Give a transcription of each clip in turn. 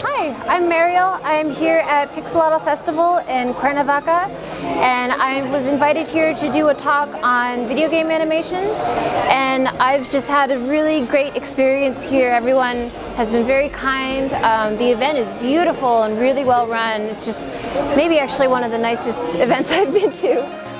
Hi, I'm Mariel. I'm here at Pixelatl Festival in Cuernavaca and I was invited here to do a talk on video game animation and I've just had a really great experience here. Everyone has been very kind. Um, the event is beautiful and really well run. It's just maybe actually one of the nicest events I've been to.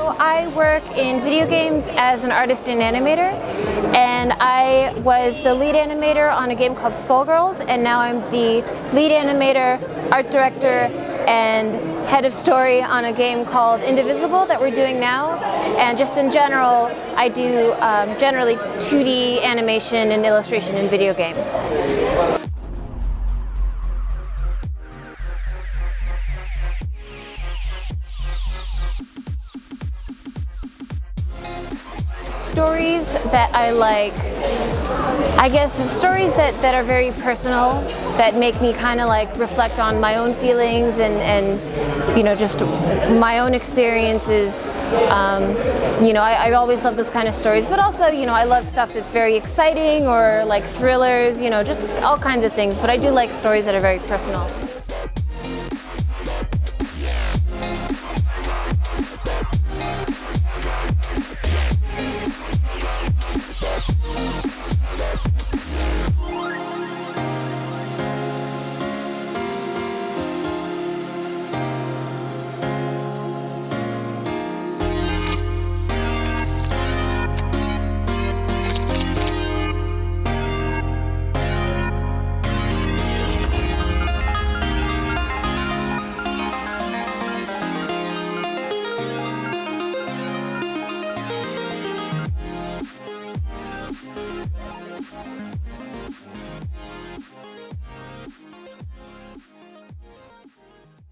So I work in video games as an artist and animator and I was the lead animator on a game called Skullgirls and now I'm the lead animator, art director and head of story on a game called Indivisible that we're doing now and just in general I do um, generally 2D animation and illustration in video games. Stories that I like, I guess stories that, that are very personal, that make me kind of like reflect on my own feelings and, and you know, just my own experiences. Um, you know, I, I always love those kind of stories, but also, you know, I love stuff that's very exciting or like thrillers, you know, just all kinds of things. But I do like stories that are very personal.